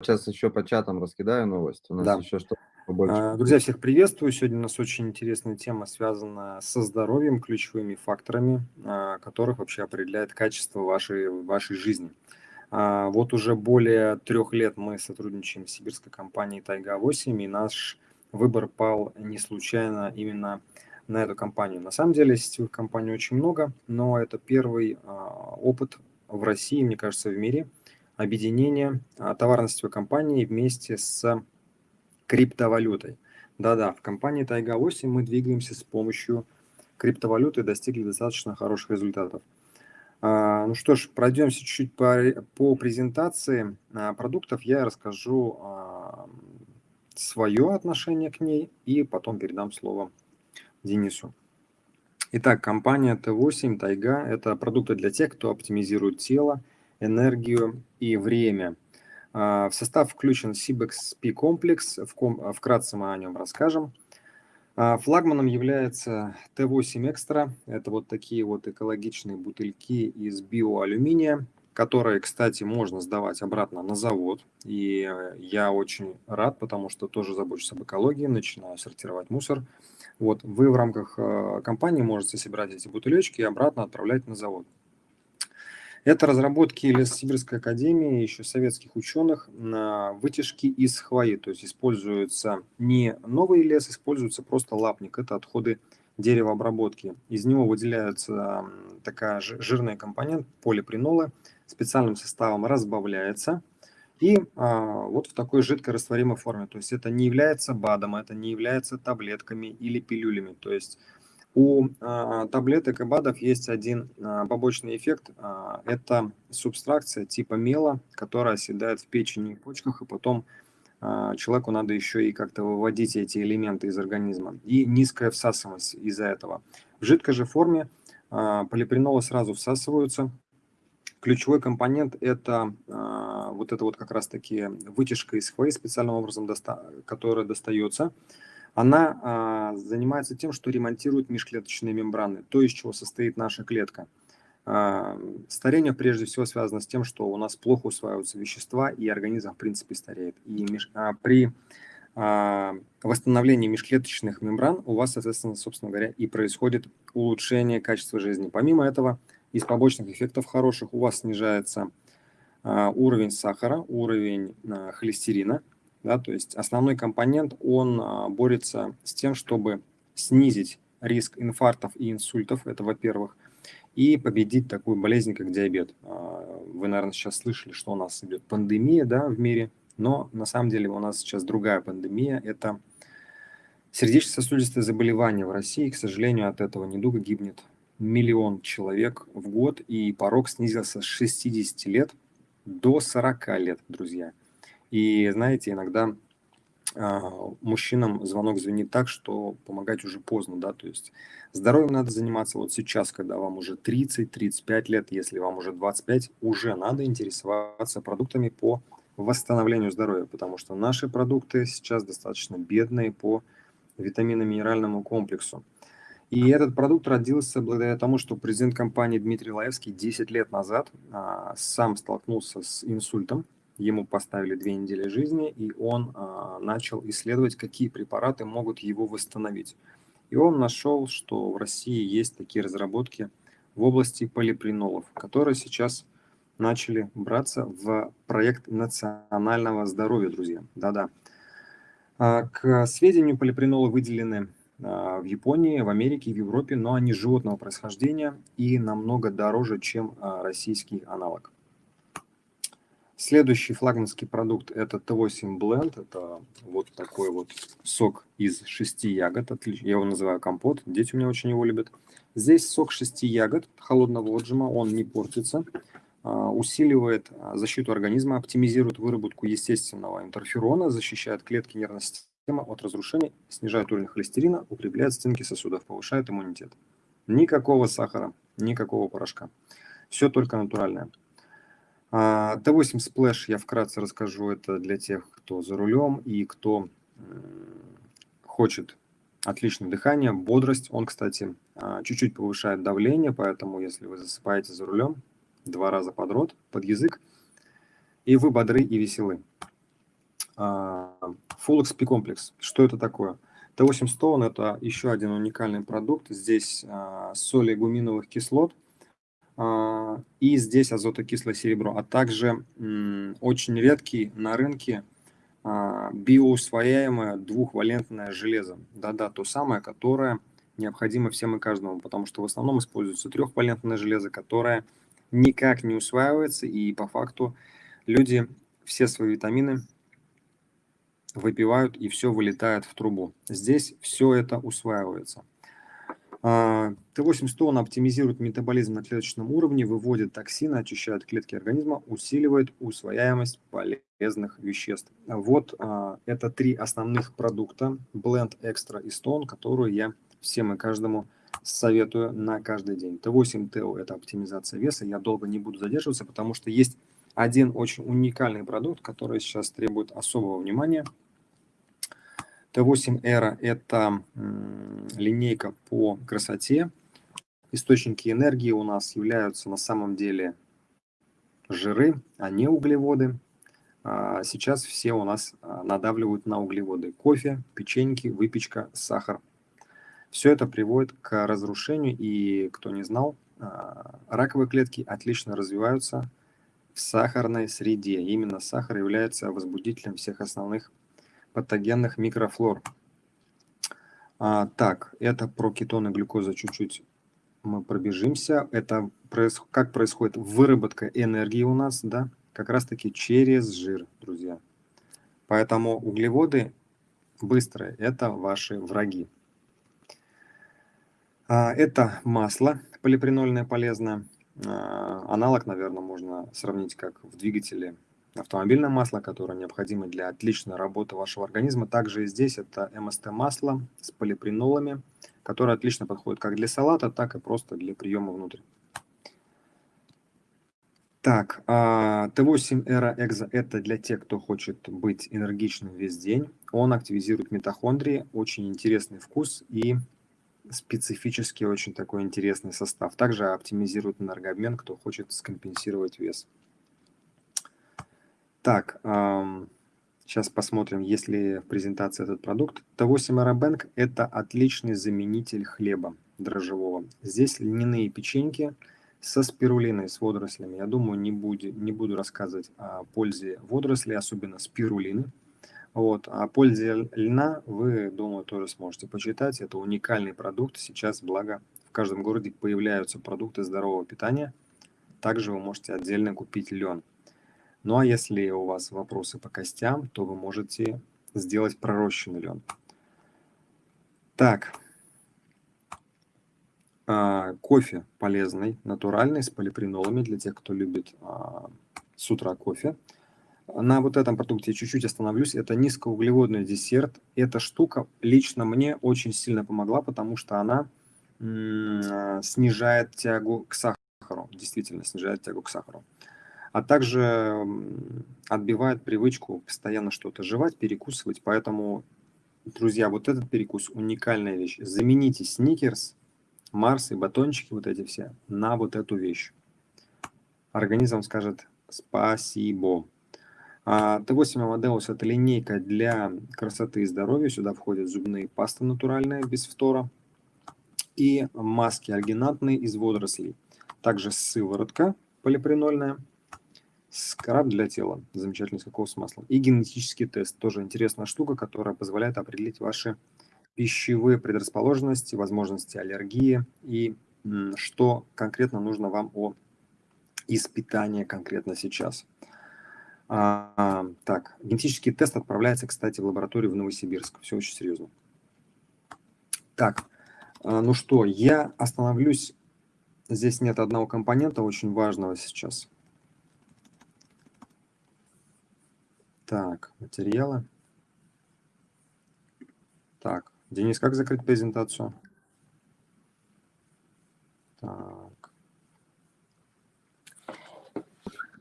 Сейчас еще по чатам раскидаю новость. У нас Да. еще что побольше. А, Друзья, всех приветствую. Сегодня у нас очень интересная тема, связана со здоровьем, ключевыми факторами, а, которых вообще определяет качество вашей, вашей жизни. А, Вот уже более трех лет мы сотрудничаем с сибирской компанией Тайга-8, и наш выбор пал не случайно именно на эту компанию. На самом деле сетевых компаний очень много, но это первый опыт в России, мне кажется, в мире, объединения а, товарно-сетевой компании вместе с криптовалютой. Да-да, в компании Тайга-8 мы двигаемся с помощью криптовалюты и достигли достаточно хороших результатов. А, Ну что ж, пройдемся чуть-чуть по, по презентации а, продуктов. Я расскажу свое отношение к ней и потом передам слово Денису. Итак, компания Т8 Тайга – это продукты для тех, кто оптимизирует тело, энергию и время. А, В состав включен CBXP комплекс, ком- вкратце мы о нем расскажем. А, Флагманом является Т8 Экстра. Это вот такие вот экологичные бутыльки из биоалюминия, которые, кстати, можно сдавать обратно на завод. И э, я очень рад, потому что тоже забочусь об экологии, начинаю сортировать мусор. Вот, вы в рамках э, компании можете собирать эти бутылечки и обратно отправлять на завод. Это разработки Лессибирской академии, еще советских ученых, на вытяжки из хвои. То есть используется не новый лес, используется просто лапник. Это отходы деревообработки. Из него выделяется такая жи- жирный компонент полипринолы, специальным составом разбавляется. И а, вот в такой жидкой растворимой форме. То есть это не является БАДом, это не является таблетками или пилюлями. То есть у а, таблеток и БАДов есть один а, побочный эффект. а, это субстракция типа мела, которая оседает в печени и почках, и потом человеку надо еще и как-то выводить эти элементы из организма. И низкая всасываемость из-за этого. В жидкой же форме полипринолы сразу всасываются. Ключевой компонент – это вот это вот как раз-таки вытяжка из хвои специальным образом, доста- которая достается она а, занимается тем, что ремонтирует межклеточные мембраны, то, из чего состоит наша клетка. А, старение прежде всего связано с тем, что у нас плохо усваиваются вещества, и организм, в принципе, стареет. И меж- а, при восстановлении межклеточных мембран у вас, соответственно, собственно говоря, и происходит улучшение качества жизни. Помимо этого, из побочных эффектов хороших у вас снижается уровень сахара, уровень холестерина, да, то есть основной компонент, он а, борется с тем, чтобы снизить риск инфарктов и инсультов, это во-первых, и победить такую болезнь, как диабет. А, Вы, наверное, сейчас слышали, что у нас идет пандемия да, в мире, но на самом деле у нас сейчас другая пандемия, это сердечно-сосудистые заболевания в России. К сожалению, от этого недуга гибнет миллион человек в год, и порог снизился с 60 лет до 40 лет, друзья. И знаете, иногда а, мужчинам звонок звенит так, что помогать уже поздно, да, то есть здоровьем надо заниматься вот сейчас, когда вам уже 30-35 лет, если вам уже 25, уже надо интересоваться продуктами по восстановлению здоровья, потому что наши продукты сейчас достаточно бедные по витаминно-минеральному комплексу. И этот продукт родился благодаря тому, что президент компании Дмитрий Лаевский 10 лет назад а, сам столкнулся с инсультом, ему поставили две недели жизни, и он а, начал исследовать, какие препараты могут его восстановить. И он нашел, что в России есть такие разработки в области полипринолов, которые сейчас начали браться в проект национального здоровья, друзья. Да-да. А, К сведению, полипринолы выделены а, в Японии, в Америке, в Европе, но они животного происхождения и намного дороже, чем а, российский аналог. Следующий флагманский продукт это Т8 Blend. Это вот такой вот сок из шести ягод. Я его называю компот. Дети у меня очень его любят. Здесь сок шести ягод холодного отжима. Он не портится. а, Усиливает а, защиту организма, оптимизирует выработку естественного интерферона, защищает клетки нервной системы от разрушения, снижает уровень холестерина, укрепляет стенки сосудов, повышает иммунитет. Никакого сахара, никакого порошка. Все только натуральное. А, Т8 Splash я вкратце расскажу, это для тех, кто за рулем и кто хочет отличное дыхание, бодрость. Он, кстати, а, чуть-чуть повышает давление, поэтому если вы засыпаете за рулем два раза подряд под язык, и вы бодры и веселы. а, Full XP комплекс. Что это такое? T8 Stone – это еще один уникальный продукт. Здесь соли гуминовых кислот и здесь азотокислое серебро, а также очень редкий на рынке биоусвояемое двухвалентное железо. Да-да, то самое, которое необходимо всем и каждому, потому что в основном используется трехвалентное железо, которое никак не усваивается, и по факту люди все свои витамины выпивают, и все вылетает в трубу. Здесь все это усваивается. Т8 он оптимизирует метаболизм на клеточном уровне, выводит токсины, очищает клетки организма, усиливает усвояемость полезных веществ. Вот а, это три основных продукта Blend Extra и Stone, которые я всем и каждому советую на каждый день. Т8 ТО – это оптимизация веса. Я долго не буду задерживаться, потому что есть один очень уникальный продукт, который сейчас требует особого внимания. Т8 Эра – это линейка по красоте. Источники энергии у нас являются на самом деле жиры, а не углеводы. А сейчас все у нас а, надавливают на углеводы. Кофе, печеньки, выпечка, сахар. Все это приводит к разрушению, и кто не знал, а, раковые клетки отлично развиваются в сахарной среде. Именно сахар является возбудителем всех основных патогенных микрофлор. А, так, это про кетоны глюкоза чуть-чуть мы пробежимся. Это проис... как происходит выработка энергии у нас, да, как раз-таки через жир, друзья. Поэтому углеводы быстрые – это ваши враги. А, это масло полипренольное полезное. А, аналог, наверное, можно сравнить как в двигателе автомобильное масло, которое необходимо для отличной работы вашего организма. Также и здесь это МСТ-масло с полипренолами, которое отлично подходит как для салата, так и просто для приема внутрь. Так, а, Т8 Эра Экзо – это для тех, кто хочет быть энергичным весь день. Он активизирует митохондрии, очень интересный вкус и специфический очень такой интересный состав. Также оптимизирует энергообмен, кто хочет скомпенсировать вес. Так, сейчас посмотрим, есть ли в презентации этот продукт. Т8 Aerobank – это отличный заменитель хлеба дрожжевого. Здесь льняные печеньки со спирулиной, с водорослями. Я думаю, не, буду, не буду рассказывать о пользе водорослей, особенно спирулины. Вот. О пользе льна вы, думаю, тоже сможете почитать. Это уникальный продукт. Сейчас, благо, в каждом городе появляются продукты здорового питания. Также вы можете отдельно купить лен. Ну а если у вас вопросы по костям, то вы можете сделать пророщенный лен. Так, а, кофе полезный, натуральный, с полипренолами для тех, кто любит а, с утра кофе. На вот этом продукте чуть-чуть остановлюсь. Это низкоуглеводный десерт. Эта штука лично мне очень сильно помогла, потому что она снижает тягу к сахару. Действительно, снижает тягу к сахару. А также отбивает привычку постоянно что-то жевать, перекусывать. Поэтому, друзья, вот этот перекус уникальная вещь. Замените сникерс, Марс и батончики, вот эти все, на вот эту вещь. Организм скажет спасибо. А, Т8 Amadeus – это линейка для красоты и здоровья. Сюда входят зубные пасты натуральные, без фтора. И маски альгинатные из водорослей. Также сыворотка полипренольная. Скраб для тела. Замечательный с кокосовым маслом. И генетический тест. Тоже интересная штука, которая позволяет определить ваши пищевые предрасположенности, возможности аллергии и что конкретно нужно вам о из конкретно сейчас. А, так, генетический тест отправляется, кстати, в лабораторию в Новосибирск. Все очень серьезно. Так, а, ну что, я остановлюсь. Здесь нет одного компонента очень важного сейчас. Так, материалы. Так, Денис, как закрыть презентацию? Так.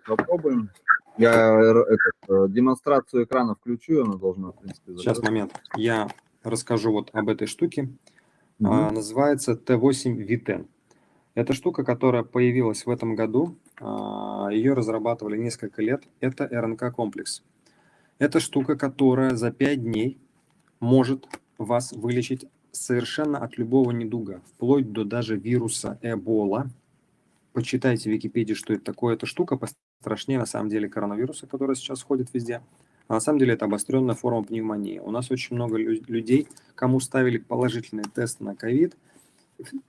Попробуем. Я этот, э, демонстрацию экрана включу, она должна, в принципе, закрыть. Сейчас, момент. Я расскажу вот об этой штуке. Угу. А, называется T8 V10. Это штука, которая появилась в этом году. А, ее разрабатывали несколько лет. Это РНК-комплекс. Это штука, которая за 5 дней может вас вылечить совершенно от любого недуга, вплоть до даже вируса Эбола. Почитайте в Википедии, что это такое. Эта штука пострашнее на самом деле коронавируса, который сейчас ходит везде. А на самом деле это обостренная форма пневмонии. У нас очень много людей, кому ставили положительный тест на ковид,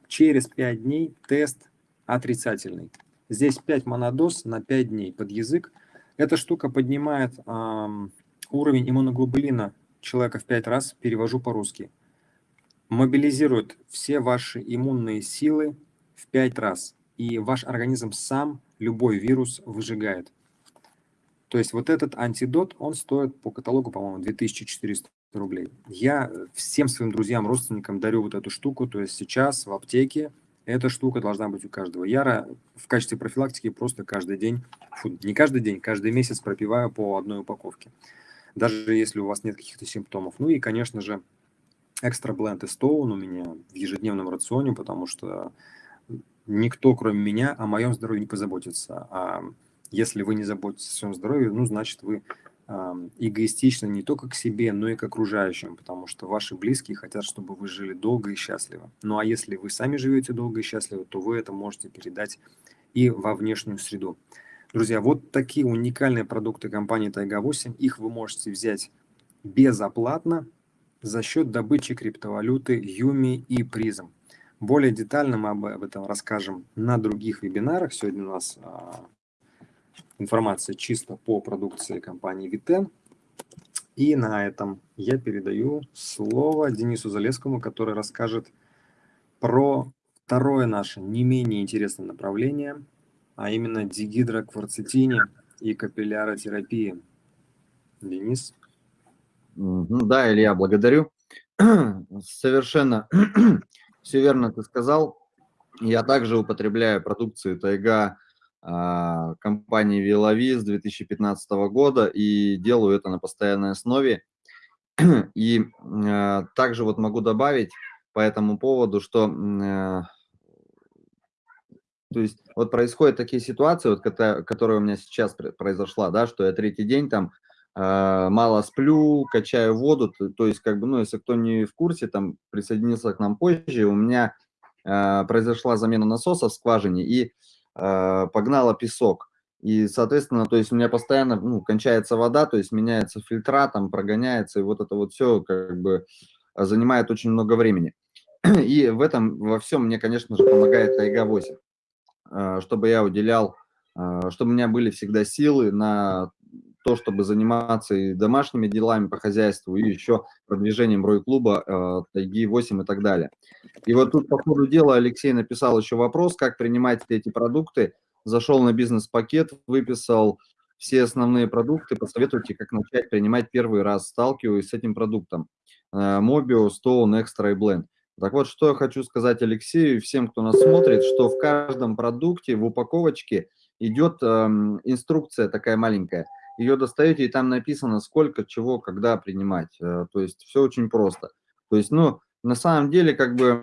через 5 дней тест отрицательный. Здесь 5 монодоз на 5 дней под язык. Эта штука поднимает эм, уровень иммуноглобулина человека в 5 раз, перевожу по-русски. Мобилизирует все ваши иммунные силы в 5 раз. И ваш организм сам любой вирус выжигает. То есть вот этот антидот, он стоит по каталогу, по-моему, 2400 рублей. Я всем своим друзьям, родственникам дарю вот эту штуку. То есть сейчас в аптеке эта штука должна быть у каждого. Я в качестве профилактики просто каждый день, фу, не каждый день, каждый месяц пропиваю по одной упаковке. Даже если у вас нет каких-то симптомов. Ну и, конечно же, экстра бленд и стоун у меня в ежедневном рационе, потому что никто, кроме меня, о моем здоровье не позаботится. А если вы не заботитесь о своем здоровье, ну, значит, вы эгоистичны не только к себе, но и к окружающим, потому что ваши близкие хотят, чтобы вы жили долго и счастливо. Ну а если вы сами живете долго и счастливо, то вы это можете передать и во внешнюю среду. Друзья, вот такие уникальные продукты компании Тайга 8. Их вы можете взять безоплатно за счет добычи криптовалюты Юми и Призм. Более детально мы об этом расскажем на других вебинарах. Сегодня у нас а, информация чисто по продукции компании Витен. И на этом я передаю слово Денису Залескому, который расскажет про второе наше не менее интересное направление, а именно дигидрокварцетине и капилляротерапии. Денис. Да, Илья, благодарю. Совершенно все верно ты сказал. Я также употребляю продукцию Тайга а, компании Вилови с 2015 года и делаю это на постоянной основе. И а, также вот могу добавить по этому поводу, что а, то есть вот происходят такие ситуации, вот, которые у меня сейчас произошла, да, что я третий день там мало сплю, качаю воду, то, то есть как бы, ну, если кто не в курсе, там присоединился к нам позже, у меня произошла замена насоса в скважине, и э, погнала песок. И, соответственно, то есть у меня постоянно ну, кончается вода, то есть меняется фильтра, там прогоняется, и вот это вот все как бы занимает очень много времени. И в этом во всем мне, конечно же, помогает Тайга 8, э, чтобы я уделял, э, чтобы у меня были всегда силы на то, чтобы заниматься и домашними делами по хозяйству, и еще продвижением Рой-клуба, э, Тайги 8 и так далее. И вот тут по ходу дела Алексей написал еще вопрос, как принимать эти продукты. Зашел на бизнес-пакет, выписал все основные продукты, посоветуйте, как начать принимать первый раз, сталкиваюсь с этим продуктом. Mobio, Stone, Extra и Blend. Так вот, что я хочу сказать Алексею и всем, кто нас смотрит, что в каждом продукте, в упаковочке идет эм, инструкция такая маленькая – ее достаете, и там написано, сколько, чего, когда принимать. Э, то есть все очень просто. То есть, ну, на самом деле, как бы,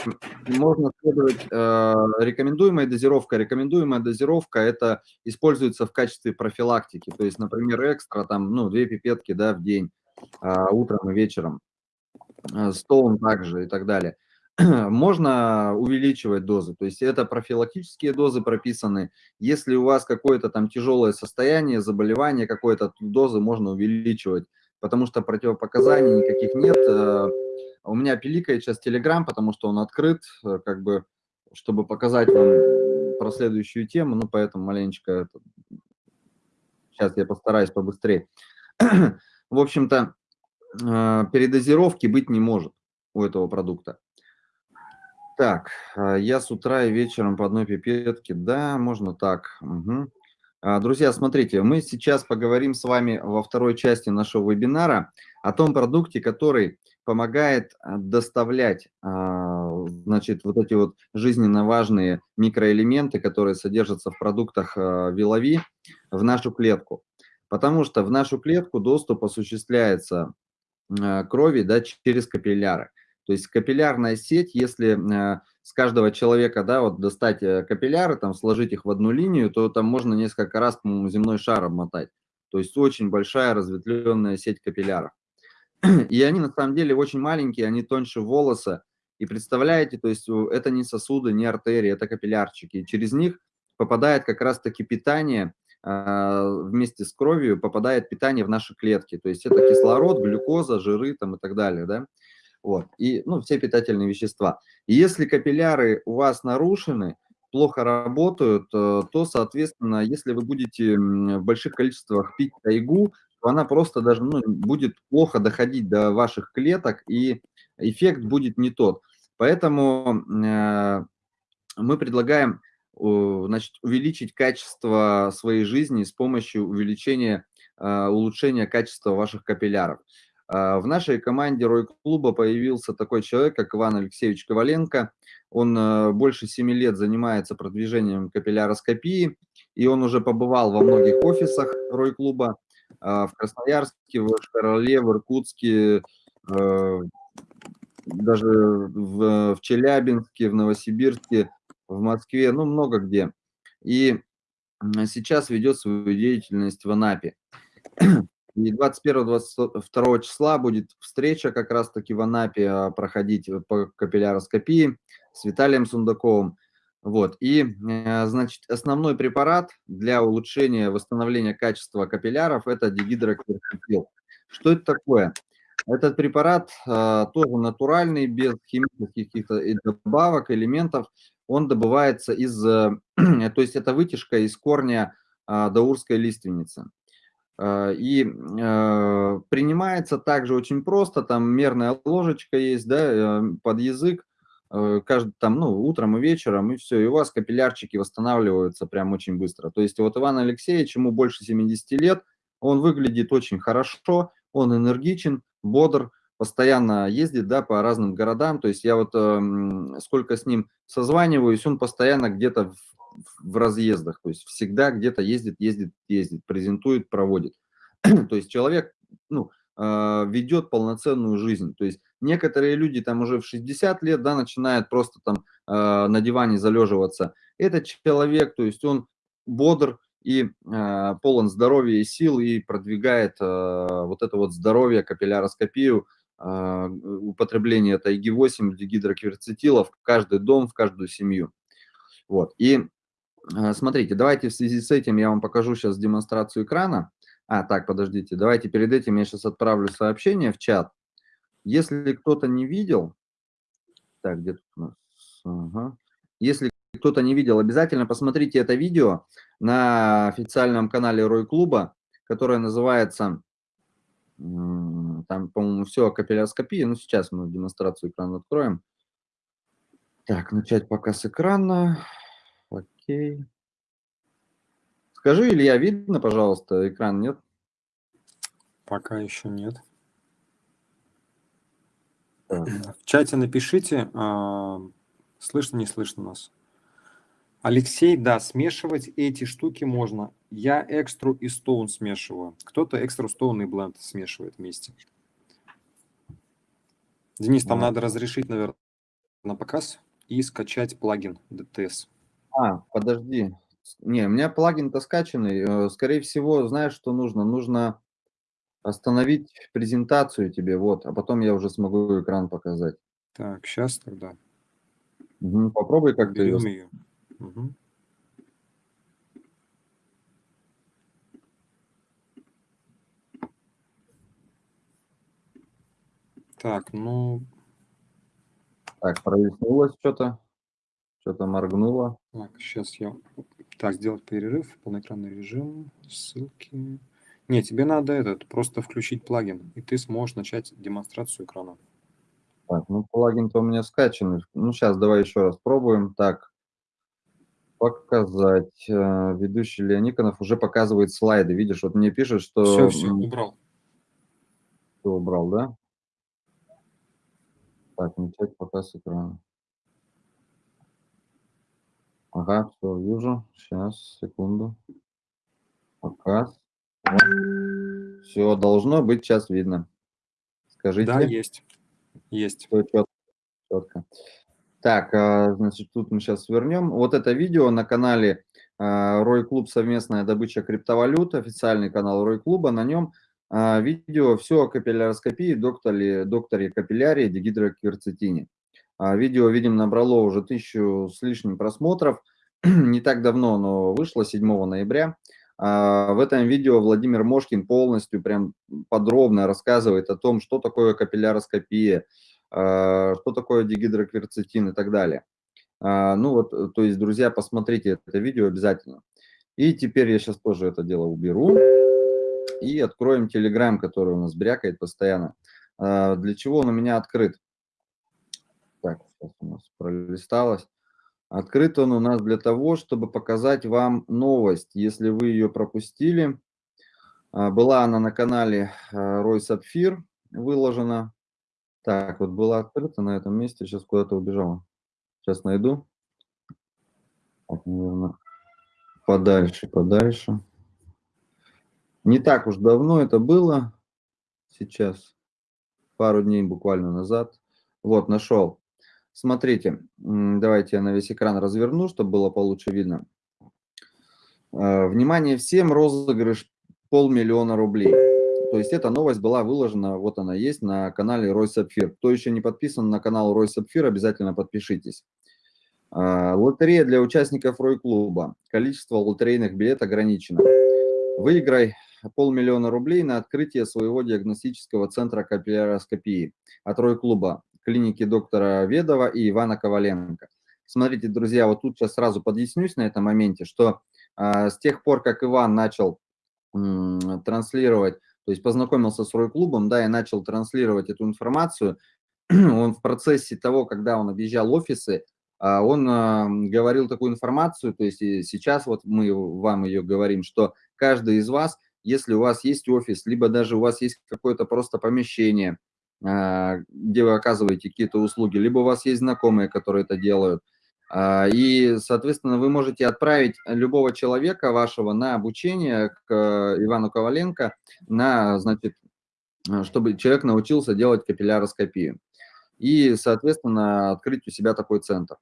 можно следовать э, рекомендуемая дозировка. Рекомендуемая дозировка – это используется в качестве профилактики. То есть, например, экстра, там, ну, две пипетки, да, в день, э, утром и вечером. Э, также и так далее. можно увеличивать дозы. То есть это профилактические дозы прописаны. Если у вас какое-то там тяжелое состояние, заболевание какое-то, дозы можно увеличивать, потому что противопоказаний никаких нет. Э, у меня пиликает сейчас Telegram, потому что он открыт, э, как бы, чтобы показать вам про следующую тему, ну, поэтому маленечко... Сейчас я постараюсь побыстрее. В общем-то, э, передозировки быть не может у этого продукта. Так, а, я с утра и вечером по одной пипетке. Да, можно так. Угу. Друзья, смотрите, мы сейчас поговорим с вами во второй части нашего вебинара о том продукте, который помогает а, доставлять, значит, вот эти вот жизненно важные микроэлементы, которые содержатся в продуктах Вилови, в нашу клетку. Потому что в нашу клетку доступ осуществляется крови да, через капилляры. То есть капиллярная сеть, если э, с каждого человека, да, вот достать э, капилляры, там, сложить их в одну линию, то там можно несколько раз, по-моему, земной шар обмотать. то есть очень большая разветвленная сеть капилляров. И они на самом деле очень маленькие, они тоньше волоса. И представляете, то есть это не сосуды, не артерии, это капиллярчики. И через них попадает как раз-таки питание, а, вместе с кровью попадает питание в наши клетки. То есть это кислород, глюкоза, жиры там и так далее, да. Вот, и, ну, все питательные вещества. Если капилляры у вас нарушены, плохо работают, э, то, соответственно, если вы будете в больших количествах пить тайгу, то она просто даже ну, будет плохо доходить до ваших клеток, и эффект будет не тот. Поэтому э, мы предлагаем значит, увеличить качество своей жизни с помощью увеличения, э, улучшения качества ваших капилляров. В нашей команде Рой-клуба появился такой человек, как Иван Алексеевич Коваленко. Он больше 7 лет занимается продвижением капилляроскопии, и он уже побывал во многих офисах Рой-клуба. А, в Красноярске, в Шкарале, в Иркутске, э, даже в, в Челябинске, в Новосибирске, в Москве, ну, много где. И сейчас ведет свою деятельность в Анапе. И 21-22 числа будет встреча как раз-таки в Анапе а, проходить по капилляроскопии с Виталием Сундаковым. Вот, и, э, значит, основной препарат для улучшения, восстановления качества капилляров – это дигидрокверцетил. Что это такое? Этот препарат э, тоже натуральный, без химических каких-то добавок, элементов. Он добывается из, э, то есть это вытяжка из корня э, даурской лиственницы. Э, и э, принимается также очень просто, там мерная ложечка есть, да, э, под язык, каждый там, ну, утром и вечером, и все, и у вас капиллярчики восстанавливаются прям очень быстро. То есть вот Иван Алексеевич, ему больше 70 лет, он выглядит очень хорошо, он энергичен, бодр, постоянно ездит, да, по разным городам, то есть я вот э, сколько с ним созваниваюсь, он постоянно где-то в, в разъездах, то есть всегда где-то ездит, ездит, ездит, презентует, проводит. то есть человек, ну, э, ведет полноценную жизнь, то есть Некоторые люди там уже в 60 лет, да, начинают просто там э, на диване залеживаться. Этот человек, то есть он бодр и э, полон здоровья и сил и продвигает э, вот это вот здоровье, капилляроскопию, употребление тайги-8, гидрокверцетила в каждый дом, в каждую семью. Вот. И э, смотрите, давайте в связи с этим я вам покажу сейчас демонстрацию экрана. А, так, подождите, давайте перед этим я сейчас отправлю сообщение в чат. Если кто-то не видел, так, где тут у нас, ага. если кто-то не видел, обязательно посмотрите это видео на официальном канале Рой Клуба, которое называется, там, по-моему, все о капилляроскопии, ну, сейчас мы демонстрацию экрана откроем. Так, начать показ экрана, окей. Скажи, Илья, видно, пожалуйста, экран, нет? Пока еще нет. В чате напишите, а, слышно, не слышно нас. Алексей, да, смешивать эти штуки можно. Я экстру и стоун смешиваю. Кто-то экстру, стоун и бленд смешивает вместе. Денис, там а. надо разрешить, наверное, на показ и скачать плагин DTS. А, подожди. Не, у меня плагин-то скачанный. Э, скорее всего, знаешь, что нужно? Нужно остановить презентацию тебе, вот, а потом я уже смогу экран показать. Так, сейчас тогда. Угу, попробуй как-то ее. ее. Угу. Так, ну... Так, прояснилось что-то. Что-то моргнуло. Так, сейчас я... Так, сделать перерыв, полноэкранный режим, ссылки. Не, тебе надо этот, просто включить плагин, и ты сможешь начать демонстрацию экрана. Так, ну плагин-то у меня скачанный. Ну сейчас давай еще раз пробуем. Так, показать. Э, ведущий Леониконов уже показывает слайды. Видишь, вот мне пишет, что... Все, все, убрал. Все убрал, да? Так, начать показ экрана. Ага, все, вижу. Сейчас, секунду. Показ. Все, должно быть сейчас видно. Скажите. Да, есть. Есть. Все четко. четко. Так, а, значит, тут мы сейчас свернем. Вот это видео на канале Рой Клуб совместная добыча криптовалют, официальный канал Рой Клуба, на нем видео все о капилляроскопии, докторе, докторе капиллярии, дегидрокверцетине. Видео, видим, набрало уже тысячу с лишним просмотров, не так давно оно вышло, 7 ноября. В этом видео Владимир Мошкин полностью прям подробно рассказывает о том, что такое капилляроскопия, что такое дегидрокверцетин и так далее. А, ну вот, э, то есть, друзья, посмотрите это видео обязательно. И теперь я сейчас тоже это дело уберу. И откроем Telegram, который у нас брякает постоянно. А, для чего он у меня открыт? Так, сейчас у нас пролисталось. Открыт он у нас для того, чтобы показать вам новость. Если вы ее пропустили, а, была она на канале Рой Сапфир выложена. Так, вот была открыта на этом месте, сейчас куда-то убежала. Сейчас найду. Так, наверное, подальше, подальше. Не так уж давно это было. Сейчас, пару дней буквально назад. Вот, нашел. Смотрите, давайте я на весь экран разверну, чтобы было получше видно. Э, внимание всем, розыгрыш полмиллиона рублей. То есть эта новость была выложена, вот она есть, на канале Рой Сапфир. Кто еще не подписан на канал Рой Сапфир, обязательно подпишитесь. А, лотерея для участников Рой Клуба. Количество лотерейных билетов ограничено. Выиграй полмиллиона рублей на открытие своего диагностического центра капилляроскопии от Рой Клуба, клиники доктора Ведова и Ивана Коваленко. Смотрите, друзья, вот тут сейчас сразу подъяснюсь на этом моменте, что э, с тех пор, как Иван начал э, транслировать то есть познакомился с Рой-клубом, да, и начал транслировать эту информацию. он в процессе того, когда он объезжал офисы, а, он а, говорил такую информацию, то есть сейчас вот мы вам ее говорим, что каждый из вас, если у вас есть офис, либо даже у вас есть какое-то просто помещение, а, где вы оказываете какие-то услуги, либо у вас есть знакомые, которые это делают, и, соответственно, вы можете отправить любого человека вашего на обучение к э, Ивану Коваленко, на, значит, э, чтобы человек научился делать капилляроскопию. И, соответственно, открыть у себя такой центр.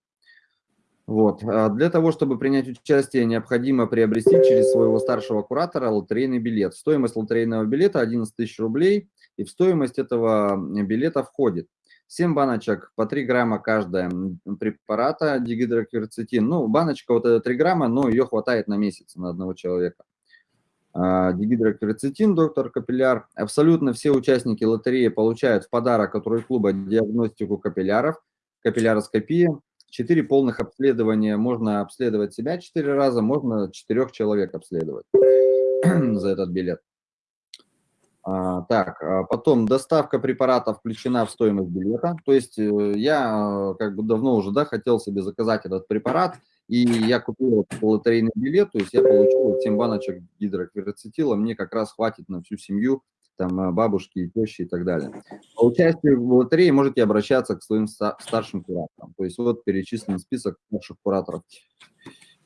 Вот. А для того, чтобы принять участие, необходимо приобрести через своего старшего куратора лотерейный билет. Стоимость лотерейного билета 11 тысяч рублей, и в стоимость этого билета входит 7 баночек по 3 грамма каждая препарата дигидрокверцетин. Ну, баночка вот это 3 грамма, но ее хватает на месяц на одного человека. А, дигидрокверцетин, доктор Капилляр. Абсолютно все участники лотереи получают в подарок от клуба диагностику капилляров, капилляроскопия. 4 полных обследования. Можно обследовать себя 4 раза, можно 4 человек обследовать за этот билет. А, так, а потом доставка препарата включена в стоимость билета. То есть э, я как бы давно уже да, хотел себе заказать этот препарат, и я купил лотерейный билет, то есть я получил 7 баночек гидрокверцетила, мне как раз хватит на всю семью, там э, бабушки, тещи и так далее. По участию в лотерее можете обращаться к своим старшим кураторам. То есть вот перечислен список старших кураторов.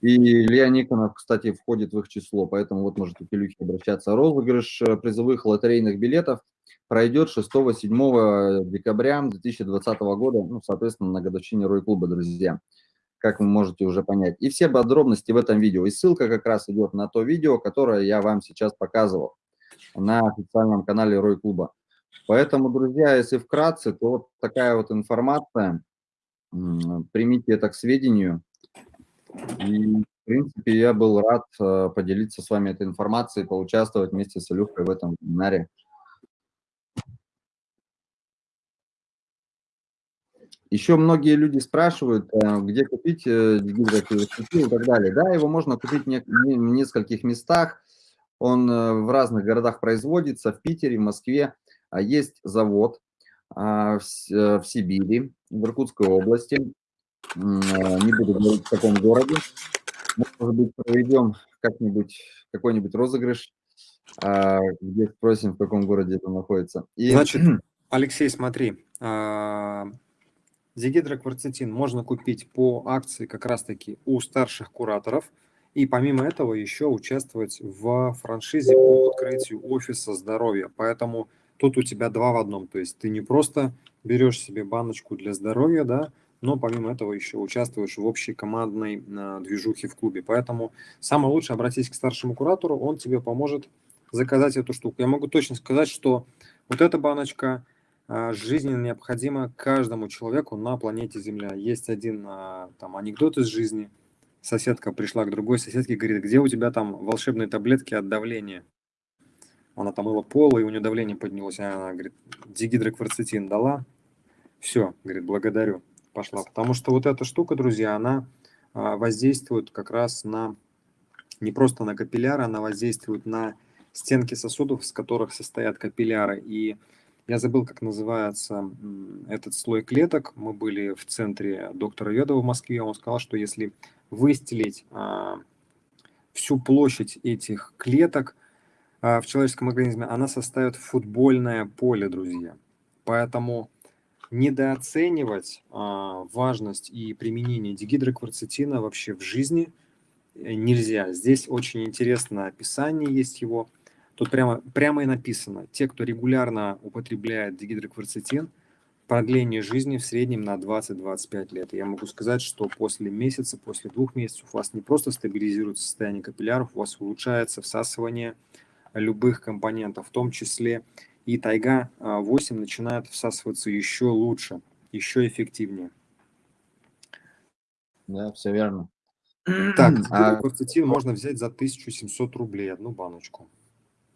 И Илья Никонов, кстати, входит в их число, поэтому вот можете к Илюхе обращаться. Розыгрыш э, призовых лотерейных билетов пройдет 6-7 декабря 2020 года, ну, соответственно, на годовщине Рой-клуба, друзья, как вы можете уже понять. И все подробности в этом видео. И ссылка как раз идет на то видео, которое я вам сейчас показывал на официальном канале Рой-клуба. Поэтому, друзья, если вкратце, то вот такая вот информация. Примите это к сведению. И, в принципе, я был рад э, поделиться с вами этой информацией, поучаствовать вместе с Илюхой в этом вебинаре. Еще многие люди спрашивают, э, где купить э, гидроакивостики и так далее. Да, его можно купить в нескольких местах. Он в разных городах производится, в Питере, в Москве. А есть завод а, в Сибири, в Иркутской области. Э, не буду говорить в каком городе. Может быть, проведем как-нибудь какой-нибудь розыгрыш, а, где спросим, в каком городе это находится. И... Значит, Алексей, смотри, а, зигидрокварцетин можно купить по акции как раз-таки у старших кураторов, и помимо этого еще участвовать в франшизе по открытию офиса здоровья. Поэтому тут у тебя два в одном. То есть ты не просто берешь себе баночку для здоровья, да, но помимо этого еще участвуешь в общей командной а, движухе в клубе. Поэтому самое лучшее обратись к старшему куратору, он тебе поможет заказать эту штуку. Я могу точно сказать, что вот эта баночка а, жизненно необходима каждому человеку на планете Земля. Есть один а, там анекдот из жизни. Соседка пришла к другой соседке и говорит, где у тебя там волшебные таблетки от давления? Она там мыла пол, и у нее давление поднялось. Она говорит, дигидрокварцетин дала. Все, говорит, благодарю. Пошла. Потому что вот эта штука, друзья, она а, воздействует как раз на, не просто на капилляры, она воздействует на стенки сосудов, с которых состоят капилляры. И я забыл, как называется этот слой клеток. Мы были в центре доктора Йодова в Москве. Он сказал, что если выстелить а, всю площадь этих клеток – а, в человеческом организме, она составит футбольное поле, друзья. Поэтому недооценивать а, важность и применение дигидрокварцетина вообще в жизни э, нельзя. Здесь очень интересное описание есть его. Тут прямо, прямо и написано, те, кто регулярно употребляет дигидрокварцетин, продление жизни в среднем на 20-25 лет. Я могу сказать, что после месяца, после двух месяцев у вас не просто стабилизируется состояние капилляров, у вас улучшается всасывание любых компонентов, в том числе и тайга 8 а, начинает всасываться еще лучше, еще эффективнее. Да, все верно. Так, а... можно взять за 1700 рублей одну баночку.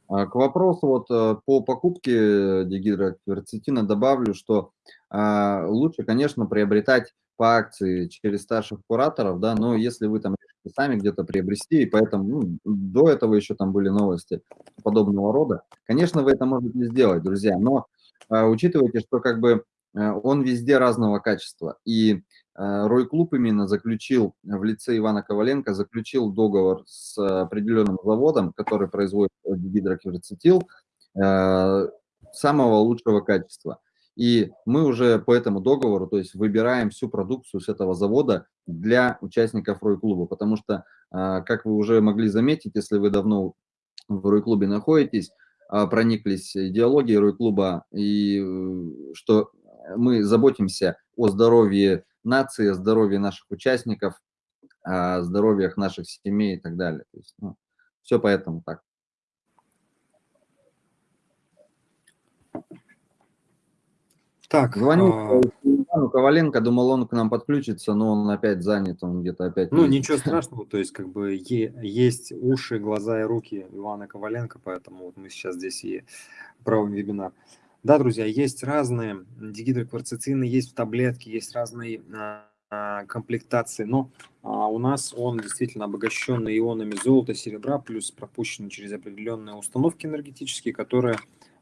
А, к вопросу вот э, по покупке дигидрокверцетина добавлю, что а, лучше, конечно, приобретать по акции через старших кураторов, да, но если вы там сами где-то приобрести, и поэтому ну, до этого еще там были новости подобного рода. Конечно, вы это можете сделать, друзья, но э, учитывайте, что как бы э, он везде разного качества. И э, Рой Клуб именно заключил в лице Ивана Коваленко, заключил договор с определенным заводом, который производит гидрокверцетил э, самого лучшего качества. И мы уже по этому договору, то есть выбираем всю продукцию с этого завода для участников Рой-клуба, потому что, а, как вы уже могли заметить, если вы давно в Рой-клубе находитесь, а, прониклись идеологией Рой-клуба, и э, что мы заботимся о здоровье нации, о здоровье наших участников, о здоровьях наших семей и так далее. То есть, ну, все поэтому так. Так, Звонил а... Ивану Коваленко, думал, он к нам подключится, но он опять занят, он где-то опять... Ну, ничего страшного, то есть как бы есть уши, глаза и руки Ивана Коваленко, поэтому вот мы сейчас здесь и проводим вебинар. Да, друзья, есть разные дигидрокварцетины, есть в таблетке, есть разные а, комплектации, но а, у нас он действительно обогащенный ионами золота, серебра, плюс пропущенный через определенные установки энергетические, которые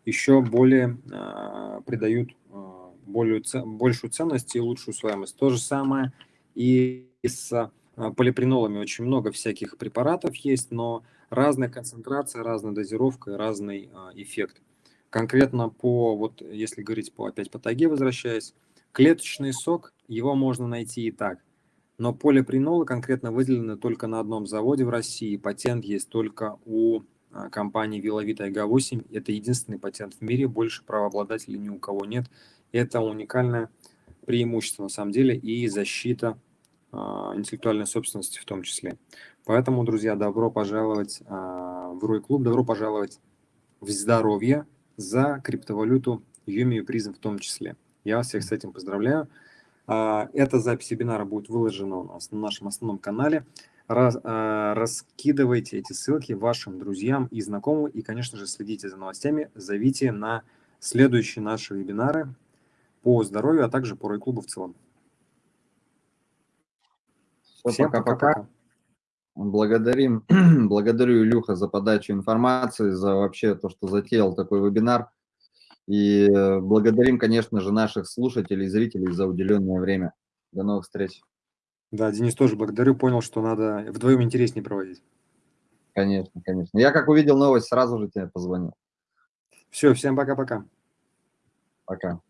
еще более а, придают а, более, большую ценность и лучшую усвояемость. То же самое и с а, полипринолами. Очень много всяких препаратов есть, но разная концентрация, разная дозировка и разный эффект. Конкретно по, вот если говорить по, опять по тайге возвращаясь, клеточный сок, его можно найти и так. Но полипринолы конкретно выделены только на одном заводе в России. Патент есть только у а, компании Виловит Айга-8. Это единственный патент в мире, больше правообладателей ни у кого нет. Это уникальное преимущество на самом деле и защита э, интеллектуальной собственности в том числе. Поэтому, друзья, добро пожаловать э, в Рой Клуб, добро пожаловать в здоровье за криптовалюту Юми и Призм в том числе. Я всех с этим поздравляю. Эта запись вебинара будет выложена у нас на нашем основном канале. Раз, э, раскидывайте эти ссылки вашим друзьям и знакомым. И, конечно же, следите за новостями. Зовите на следующие наши вебинары по здоровью, а также по Рой-клубу в целом. Всем пока-пока. Благодарим, благодарю Илюха за подачу информации, за вообще то, что затеял такой вебинар. И э, благодарим, конечно же, наших слушателей и зрителей за уделенное время. До новых встреч. Да, Денис тоже благодарю, понял, что надо вдвоем интереснее проводить. Конечно, конечно. Я как увидел новость, сразу же тебе позвонил. Все, всем пока-пока. Пока. -пока. пока.